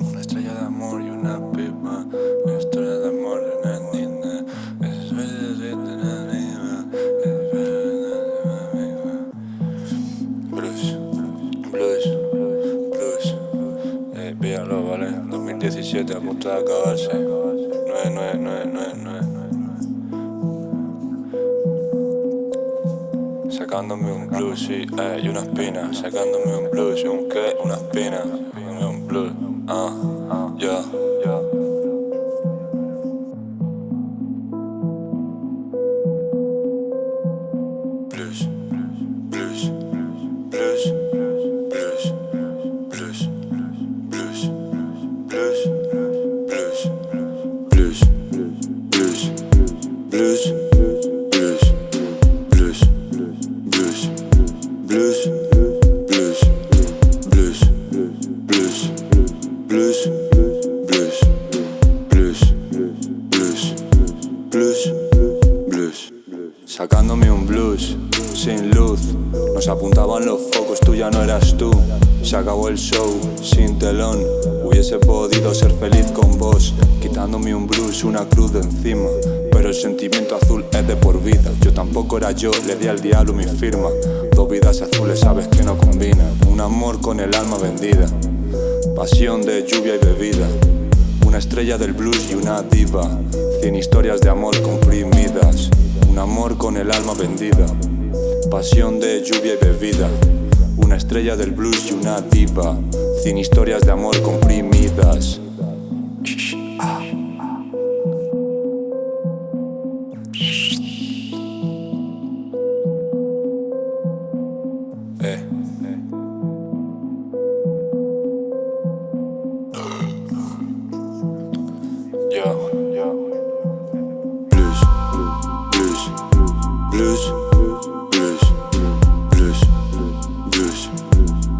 Una estrella de amor y una pipa Una historia de amor y una nina Blues, blues, blues. Eh, píalo, ¿vale? 2017, a punto de acabarse 9, 9, 9, Sacándome un blues, sí, eh, y una espina Sacándome un blues, y un qué, una espina Sacándome un blues, ah, ya Blues, blues, blues, blues, blues, blues, blues, blues, blues, blues, blues, blues, Sacándome un blues sin luz. Nos apuntaban los focos, tú ya no eras tú. Se acabó el show sin telón. Hubiese podido ser feliz con vos, quitándome un blues, una cruz de encima. Pero el sentimiento azul es de por vida. Yo tampoco era yo, le di al diablo mi firma. Dos vidas azules, sabes que no combinan. Un amor con el alma vendida. Pasión de lluvia y bebida. Una estrella del blues y una diva. Cien historias de amor comprimidas. Un amor con el alma vendida. Pasión de lluvia y bebida. Una estrella del blues y una diva. Cien historias de amor comprimidas. Eh. Plus, plus, plus, plus, plus,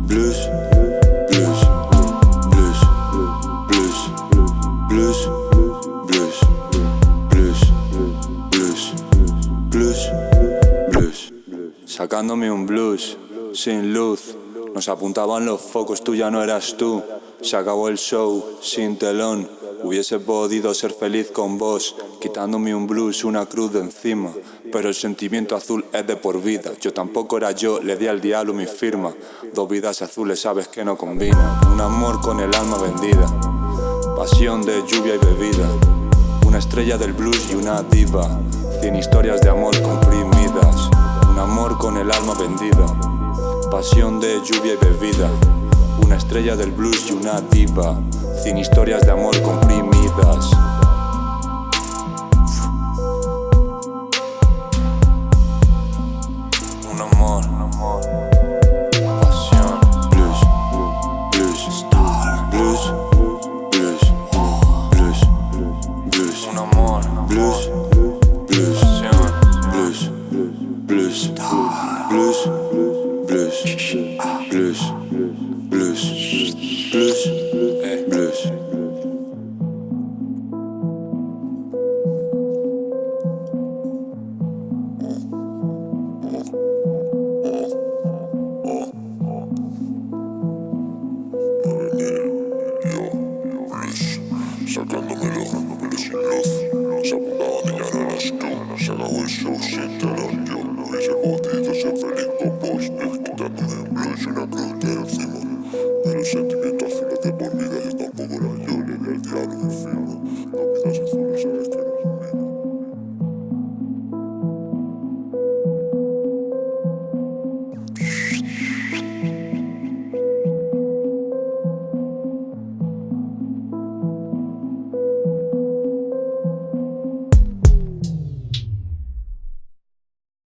plus, plus, plus, plus, plus, plus, plus, plus, plus. Sacándome un blues, sin luz, nos apuntaban los focos, tú ya no eras tú. Se acabó el show, sin telón. Hubiese podido ser feliz con vos, quitándome un blues, una cruz de encima. Pero el sentimiento azul es de por vida. Yo tampoco era yo, le di al diablo mi firma. Dos vidas azules, sabes que no combinan. Un amor con el alma vendida. Pasión de lluvia y bebida. Una estrella del blues y una diva. Cien historias de amor comprimidas. Un amor con el alma vendida. Pasión de lluvia y bebida. Estrella del blues y una diva. Cien historias de amor comprimidas. Un amor, un amor. Pasión. Blues, blues, blues, blues, blues, blues. Un amor, blues. Blues, blues, blues, blues, blues, blues, social shit.